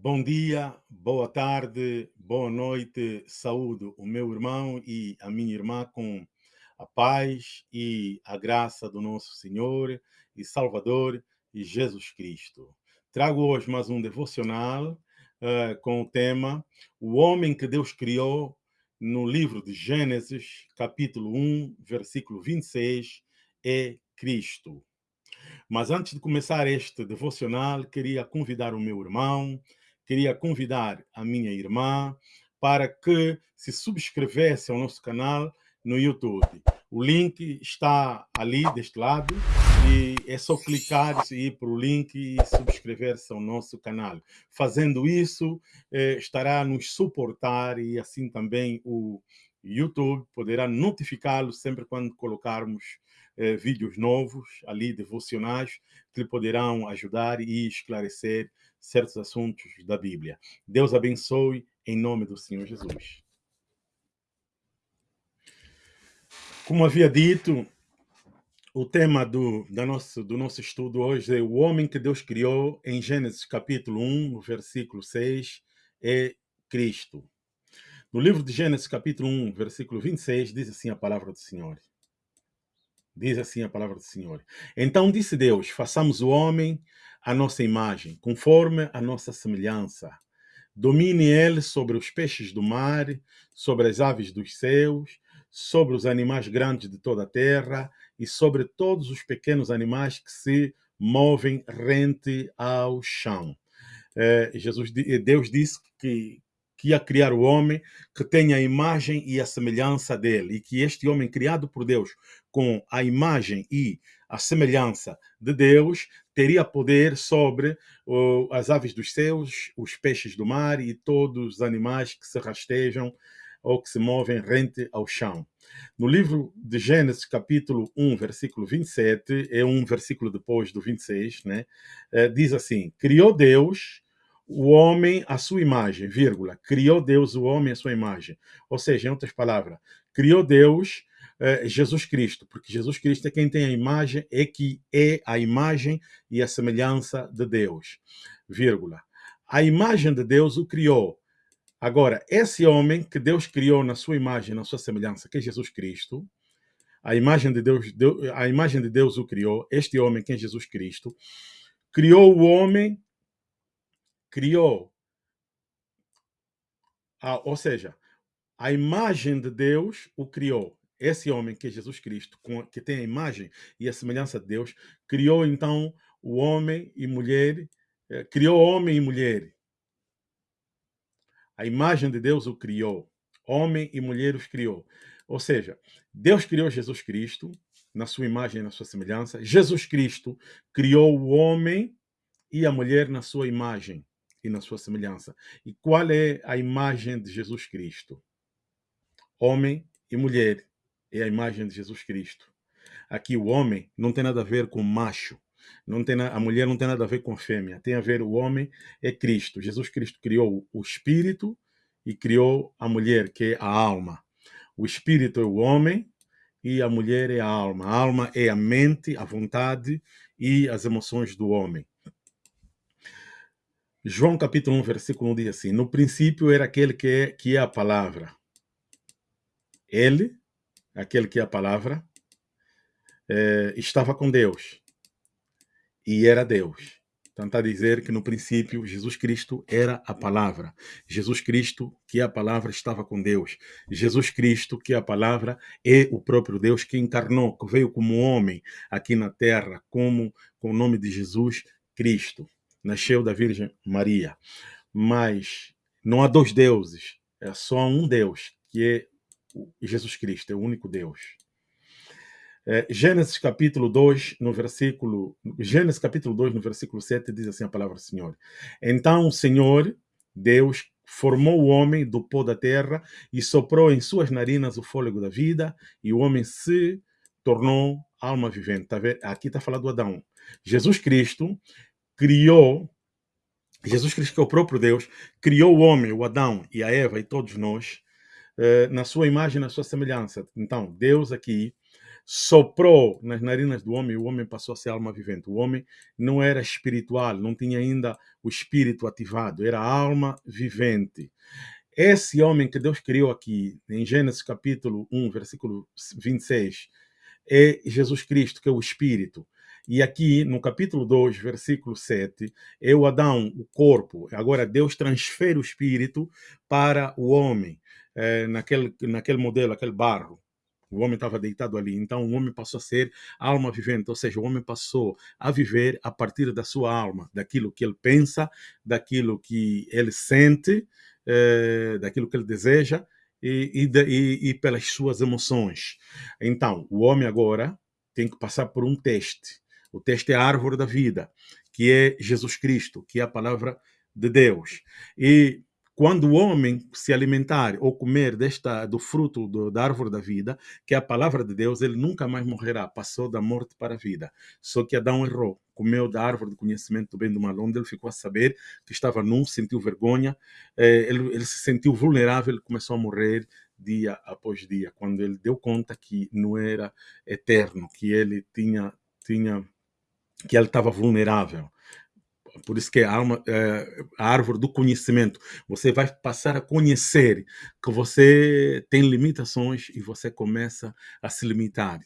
Bom dia, boa tarde, boa noite, saúde o meu irmão e a minha irmã com a paz e a graça do nosso Senhor e Salvador e Jesus Cristo. Trago hoje mais um devocional uh, com o tema O Homem que Deus Criou no livro de Gênesis, capítulo 1, versículo 26, é Cristo. Mas antes de começar este devocional, queria convidar o meu irmão, queria convidar a minha irmã para que se subscrevesse ao nosso canal no YouTube. O link está ali deste lado e é só clicar e ir para o link e subscrever-se ao nosso canal. Fazendo isso, eh, estará a nos suportar e assim também o YouTube poderá notificá-lo sempre quando colocarmos eh, vídeos novos ali, devocionais, que lhe poderão ajudar e esclarecer certos assuntos da Bíblia. Deus abençoe em nome do Senhor Jesus. Como havia dito, o tema do, da nosso, do nosso estudo hoje é o homem que Deus criou em Gênesis capítulo 1, versículo 6, é Cristo. No livro de Gênesis capítulo 1, versículo 26, diz assim a palavra do Senhor. Diz assim a palavra do Senhor. Então disse Deus: façamos o homem à nossa imagem, conforme a nossa semelhança. Domine ele sobre os peixes do mar, sobre as aves dos céus, sobre os animais grandes de toda a terra e sobre todos os pequenos animais que se movem rente ao chão. É, Jesus, Deus disse que, que ia criar o homem que tenha a imagem e a semelhança dele, e que este homem criado por Deus com a imagem e a semelhança de Deus teria poder sobre as aves dos céus, os peixes do mar e todos os animais que se rastejam ou que se movem rente ao chão. No livro de Gênesis, capítulo 1, versículo 27, é um versículo depois do 26, né? Uh, diz assim: Criou Deus o homem à sua imagem, vírgula, criou Deus o homem à sua imagem. Ou seja, em outras palavras, criou Deus eh, Jesus Cristo, porque Jesus Cristo é quem tem a imagem, é que é a imagem e a semelhança de Deus, vírgula. A imagem de Deus o criou. Agora, esse homem que Deus criou na sua imagem, na sua semelhança, que é Jesus Cristo, a imagem de Deus, a imagem de Deus o criou, este homem que é Jesus Cristo, criou o homem criou, ou seja, a imagem de Deus o criou. Esse homem que é Jesus Cristo, que tem a imagem e a semelhança de Deus, criou então o homem e mulher, eh, criou homem e mulher. A imagem de Deus o criou. Homem e mulher os criou. Ou seja, Deus criou Jesus Cristo na sua imagem e na sua semelhança. Jesus Cristo criou o homem e a mulher na sua imagem e na sua semelhança. E qual é a imagem de Jesus Cristo? Homem e mulher é a imagem de Jesus Cristo. Aqui o homem não tem nada a ver com macho, não tem a mulher não tem nada a ver com fêmea, tem a ver o homem é Cristo. Jesus Cristo criou o espírito e criou a mulher, que é a alma. O espírito é o homem e a mulher é a alma. A alma é a mente, a vontade e as emoções do homem. João capítulo 1, versículo 1 diz assim: No princípio era aquele que é, que é a palavra. Ele, aquele que é a palavra, é, estava com Deus e era Deus. Então está a dizer que no princípio Jesus Cristo era a palavra. Jesus Cristo, que é a palavra, estava com Deus. Jesus Cristo, que é a palavra, é o próprio Deus que encarnou, que veio como homem aqui na terra, como com o nome de Jesus Cristo nasceu da Virgem Maria. Mas não há dois deuses, é só um Deus, que é Jesus Cristo, é o único Deus. É, Gênesis capítulo 2, no versículo Gênesis capítulo 2, no versículo 7, diz assim a palavra do Senhor. Então o Senhor, Deus, formou o homem do pó da terra e soprou em suas narinas o fôlego da vida, e o homem se tornou alma vivente. Tá Aqui está falando do Adão. Jesus Cristo criou, Jesus Cristo, que é o próprio Deus, criou o homem, o Adão e a Eva e todos nós, eh, na sua imagem, na sua semelhança. Então, Deus aqui soprou nas narinas do homem, o homem passou a ser alma vivente. O homem não era espiritual, não tinha ainda o espírito ativado, era alma vivente. Esse homem que Deus criou aqui, em Gênesis capítulo 1, versículo 26, é Jesus Cristo, que é o Espírito. E aqui, no capítulo 2, versículo 7, é o Adão, o corpo. Agora, Deus transfere o Espírito para o homem, é, naquele, naquele modelo, aquele barro. O homem estava deitado ali. Então, o homem passou a ser alma vivente, ou seja, o homem passou a viver a partir da sua alma, daquilo que ele pensa, daquilo que ele sente, eh, daquilo que ele deseja e, e, e pelas suas emoções. Então, o homem agora tem que passar por um teste. O teste é a árvore da vida, que é Jesus Cristo, que é a palavra de Deus. E quando o homem se alimentar ou comer desta, do fruto do, da árvore da vida, que é a palavra de Deus, ele nunca mais morrerá, passou da morte para a vida. Só que Adão errou, comeu da árvore do conhecimento do bem do mal, onde ele ficou a saber que estava nu, sentiu vergonha, eh, ele, ele se sentiu vulnerável, ele começou a morrer dia após dia, quando ele deu conta que não era eterno, que ele tinha, tinha que ele estava vulnerável. Por isso que a, é a árvore do conhecimento. Você vai passar a conhecer que você tem limitações e você começa a se limitar.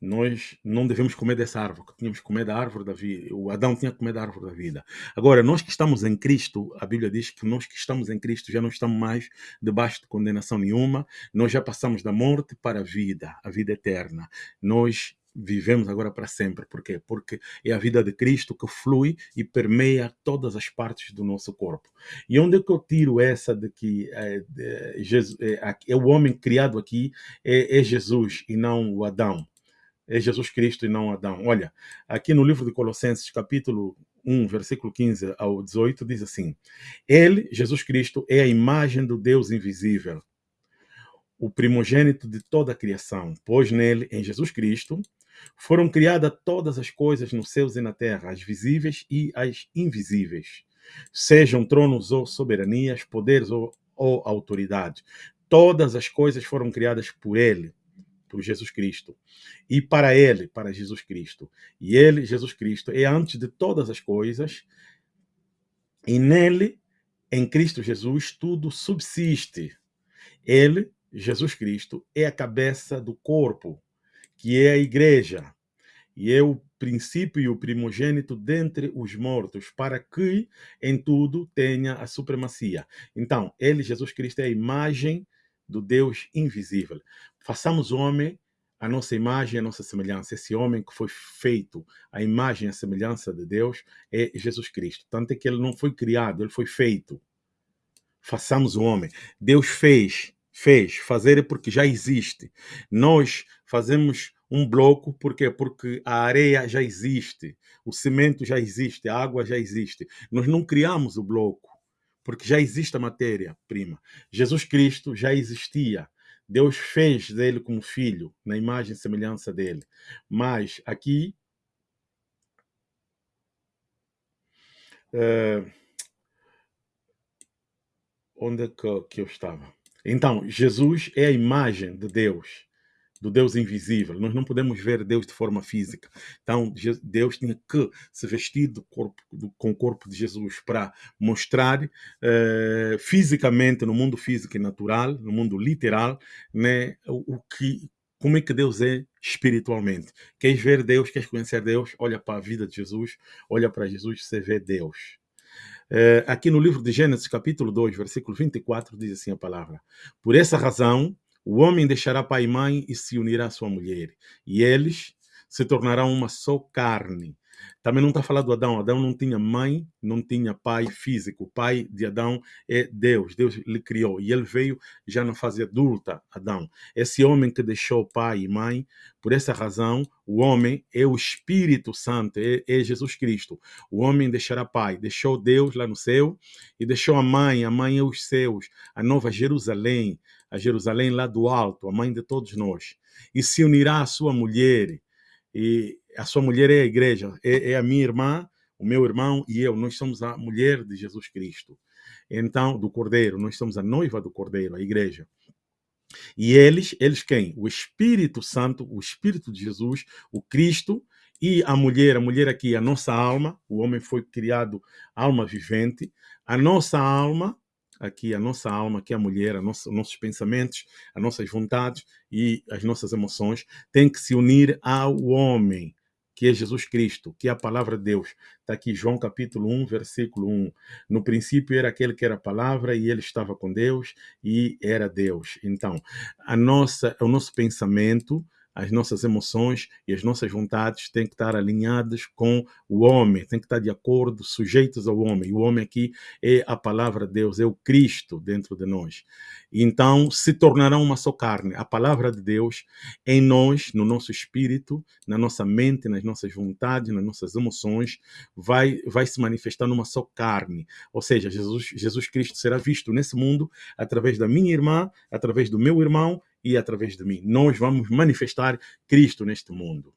Nós não devemos comer dessa árvore, que tínhamos comer da árvore da vida. O Adão tinha que comer da árvore da vida. Agora, nós que estamos em Cristo, a Bíblia diz que nós que estamos em Cristo já não estamos mais debaixo de condenação nenhuma. Nós já passamos da morte para a vida, a vida eterna. Nós vivemos agora para sempre. Por quê? Porque é a vida de Cristo que flui e permeia todas as partes do nosso corpo. E onde é que eu tiro essa de que é, é, Jesus, é, é o homem criado aqui é, é Jesus e não o Adão? É Jesus Cristo e não Adão. Olha, aqui no livro de Colossenses, capítulo 1, versículo 15 ao 18, diz assim: Ele, Jesus Cristo, é a imagem do Deus invisível, o primogênito de toda a criação, pois nele, em Jesus Cristo, foram criadas todas as coisas nos céus e na terra, as visíveis e as invisíveis, sejam tronos ou soberanias, poderes ou, ou. Todas as coisas foram criadas por Ele, por Jesus Cristo, e para Ele, para Jesus Cristo. E Ele, Jesus Cristo, é antes de todas as coisas, e nele, em Cristo Jesus, tudo subsiste. Ele, Jesus Cristo, é a cabeça do corpo que é a igreja, e é o princípio e o primogênito dentre os mortos, para que em tudo tenha a supremacia. Então, ele, Jesus Cristo, é a imagem do Deus invisível. Façamos o homem a nossa imagem, a nossa semelhança. Esse homem que foi feito a imagem a semelhança de Deus é Jesus Cristo. Tanto é que ele não foi criado, ele foi feito. Façamos o homem. Deus fez fez. Fazer porque já existe. Nós fazemos um bloco, por quê? Porque a areia já existe, o cimento já existe, a água já existe. Nós não criamos o bloco, porque já existe a matéria-prima. Jesus Cristo já existia. Deus fez dele como filho, na imagem e semelhança dele. Mas aqui. Uh, onde é que eu estava? Então, Jesus é a imagem de Deus, do Deus invisível. Nós não podemos ver Deus de forma física. Então, Deus tinha que se vestir do corpo, do, com o corpo de Jesus para mostrar eh, fisicamente, no mundo físico e natural, no mundo literal, né, o, o que, como é que Deus é espiritualmente. Queres ver Deus, queres conhecer Deus? Olha para a vida de Jesus, olha para Jesus, você vê Deus. É, aqui no livro de Gênesis, capítulo 2, versículo 24, diz assim a palavra: Por essa razão, o homem deixará pai e mãe e se unirá à sua mulher, e eles se tornarão uma só carne. Também não está falando do Adão. Adão não tinha mãe, não tinha pai físico. O pai de Adão é Deus. Deus lhe criou. E ele veio já na fase adulta, Adão. Esse homem que deixou pai e mãe, por essa razão, o homem é o Espírito Santo, é, é Jesus Cristo. O homem deixará pai, deixou Deus lá no céu e deixou a mãe. A mãe é os céus, a nova Jerusalém, a Jerusalém lá do alto, a mãe de todos nós. E se unirá à sua mulher. E a sua mulher é a igreja, é, é, a minha irmã, o meu irmão e eu. Nós somos a mulher de Jesus Cristo. Então, do Cordeiro, nós somos a noiva do Cordeiro, a igreja. E eles, eles quem? O Espírito Santo, o Espírito de Jesus, o Cristo e a mulher, a mulher aqui, a nossa alma, o homem foi criado alma vivente, a nossa alma, aqui a nossa alma, aqui a mulher, a nossa, nossos pensamentos, as nossas vontades e as nossas emoções, tem que se unir ao homem que é Jesus Cristo, que é a palavra de Deus. Está aqui João capítulo 1, versículo 1. No princípio era aquele que era a palavra e ele estava com Deus e era Deus. Então, a nossa, o nosso pensamento, as nossas emoções e as nossas vontades têm que estar alinhadas com o homem, têm que estar de acordo, sujeitos ao homem. O homem aqui é a palavra de Deus, é o Cristo dentro de nós. Então, se tornarão uma só carne. A palavra de Deus em nós, no nosso espírito, na nossa mente, nas nossas vontades, nas nossas emoções, vai, vai se manifestar numa só carne. Ou seja, Jesus, Jesus Cristo será visto nesse mundo através da minha irmã, através do meu irmão e através de mim. Nós vamos manifestar Cristo neste mundo.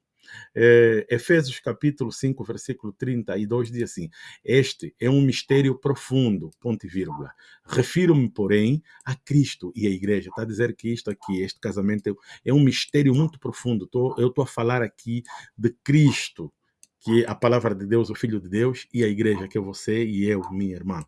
É, Efésios capítulo 5, versículo 32 diz assim: Este é um mistério profundo, ponto e vírgula. Refiro-me, porém, a Cristo e a igreja. Está a dizer que isto aqui, este casamento, é um mistério muito profundo. Tô, eu estou a falar aqui de Cristo, que é a palavra de Deus, o Filho de Deus, e a igreja, que é você e eu, minha irmã.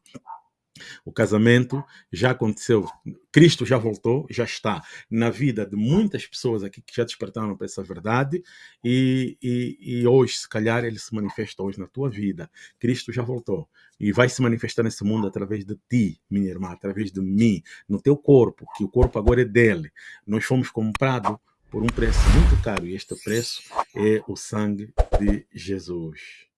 O casamento já aconteceu, Cristo já voltou, já está na vida de muitas pessoas aqui que já despertaram para essa verdade e, e, e, hoje, se calhar, ele se manifesta hoje na tua vida. Cristo já voltou e vai se manifestar nesse mundo através de ti, minha irmã, através de mim, no teu corpo, que o corpo agora é dele. Nós fomos comprados por um preço muito caro e este preço é o sangue de Jesus.